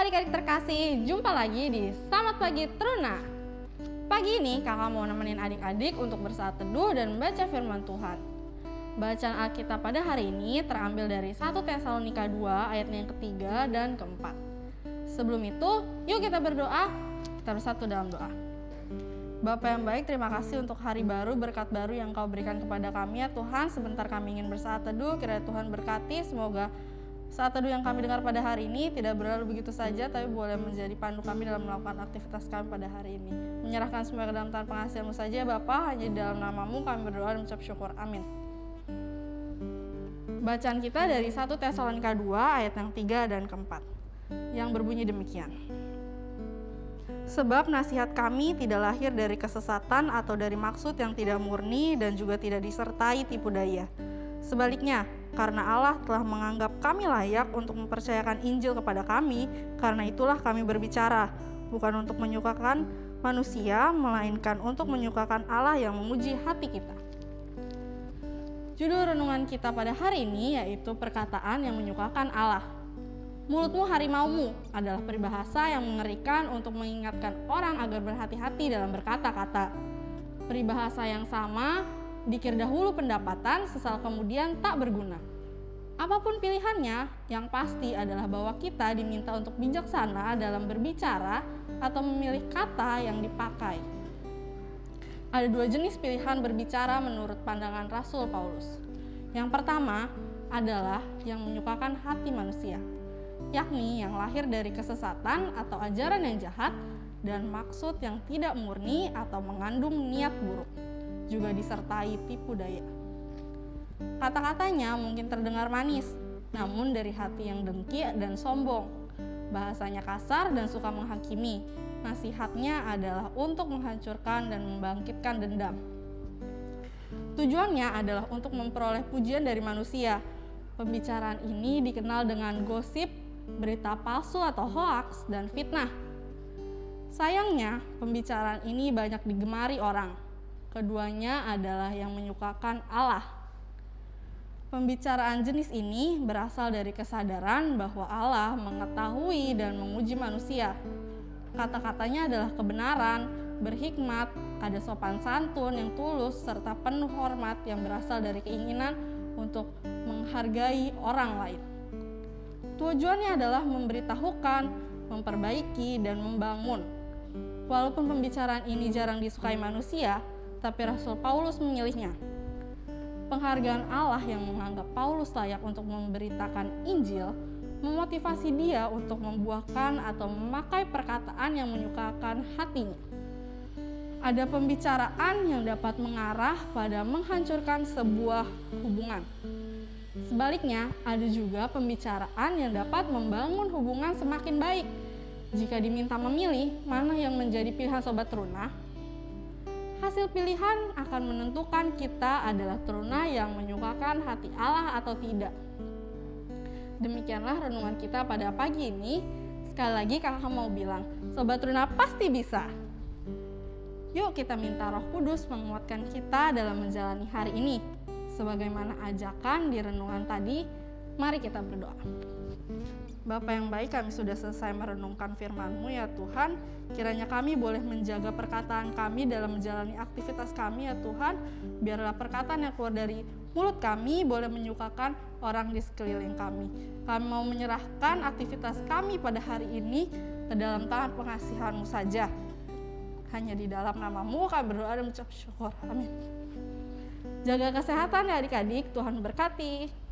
adik terkasih, jumpa lagi di Selamat Pagi Truna. Pagi ini kakak mau nemenin adik-adik untuk bersaat teduh dan membaca firman Tuhan. Bacaan Alkitab pada hari ini terambil dari 1 Tesalonika 2 ayatnya yang ketiga dan keempat. Sebelum itu, yuk kita berdoa. Kita bersatu dalam doa. Bapak yang baik, terima kasih untuk hari baru, berkat baru yang kau berikan kepada kami ya Tuhan. Sebentar kami ingin bersaat teduh, kiranya Tuhan berkati, semoga saat teduh yang kami dengar pada hari ini tidak berlalu begitu saja, tapi boleh menjadi pandu kami dalam melakukan aktivitas kami pada hari ini. Menyerahkan semua ke dalam tangan pengasihanmu saja, Bapa, hanya di dalam namamu kami berdoa dan mengucap syukur. Amin. Bacaan kita dari 1 Tesalonika 2 ayat yang 3 dan keempat, yang berbunyi demikian. Sebab nasihat kami tidak lahir dari kesesatan atau dari maksud yang tidak murni dan juga tidak disertai tipu daya. Sebaliknya, karena Allah telah menganggap kami layak untuk mempercayakan Injil kepada kami, karena itulah kami berbicara, bukan untuk menyukakan manusia, melainkan untuk menyukakan Allah yang menguji hati kita. Judul renungan kita pada hari ini yaitu perkataan yang menyukakan Allah. Mulutmu harimaumu adalah peribahasa yang mengerikan untuk mengingatkan orang agar berhati-hati dalam berkata-kata. Peribahasa yang sama dikir dahulu pendapatan, sesal kemudian tak berguna. Apa pun pilihannya, yang pasti adalah bahwa kita diminta untuk bijaksana dalam berbicara atau memilih kata yang dipakai. Ada dua jenis pilihan berbicara menurut pandangan Rasul Paulus. Yang pertama adalah yang menyukakan hati manusia, yakni yang lahir dari kesesatan atau ajaran yang jahat dan maksud yang tidak murni atau mengandung niat buruk juga disertai tipu daya. Kata-katanya mungkin terdengar manis, namun dari hati yang dengki dan sombong. Bahasanya kasar dan suka menghakimi. Nasihatnya adalah untuk menghancurkan dan membangkitkan dendam. Tujuannya adalah untuk memperoleh pujian dari manusia. Pembicaraan ini dikenal dengan gosip, berita palsu atau hoaks, dan fitnah. Sayangnya, pembicaraan ini banyak digemari orang Keduanya adalah yang menyukakan Allah. Pembicaraan jenis ini berasal dari kesadaran bahwa Allah mengetahui dan menguji manusia. Kata-katanya adalah kebenaran, berhikmat, ada sopan santun yang tulus, serta penuh hormat yang berasal dari keinginan untuk menghargai orang lain. Tujuannya adalah memberitahukan, memperbaiki, dan membangun. Walaupun pembicaraan ini jarang disukai manusia, tapi Rasul Paulus memilihnya. Penghargaan Allah yang menganggap Paulus layak untuk memberitakan Injil memotivasi dia untuk membuahkan atau memakai perkataan yang menyukakan hatinya. Ada pembicaraan yang dapat mengarah pada menghancurkan sebuah hubungan. Sebaliknya, ada juga pembicaraan yang dapat membangun hubungan semakin baik. Jika diminta memilih mana yang menjadi pilihan sobat teruna, Hasil pilihan akan menentukan kita adalah teruna yang menyukakan hati Allah atau tidak. Demikianlah renungan kita pada pagi ini. Sekali lagi kakak mau bilang, Sobat Teruna pasti bisa. Yuk kita minta roh kudus menguatkan kita dalam menjalani hari ini. Sebagaimana ajakan di renungan tadi, mari kita berdoa. Bapak yang baik, kami sudah selesai merenungkan firman-Mu ya Tuhan. Kiranya kami boleh menjaga perkataan kami dalam menjalani aktivitas kami ya Tuhan. Biarlah perkataan yang keluar dari mulut kami boleh menyukakan orang di sekeliling kami. Kami mau menyerahkan aktivitas kami pada hari ini ke dalam tangan pengasihan-Mu saja. Hanya di dalam namamu kami berdoa dan mengucap syukur. Amin. Jaga kesehatan ya adik-adik, Tuhan berkati.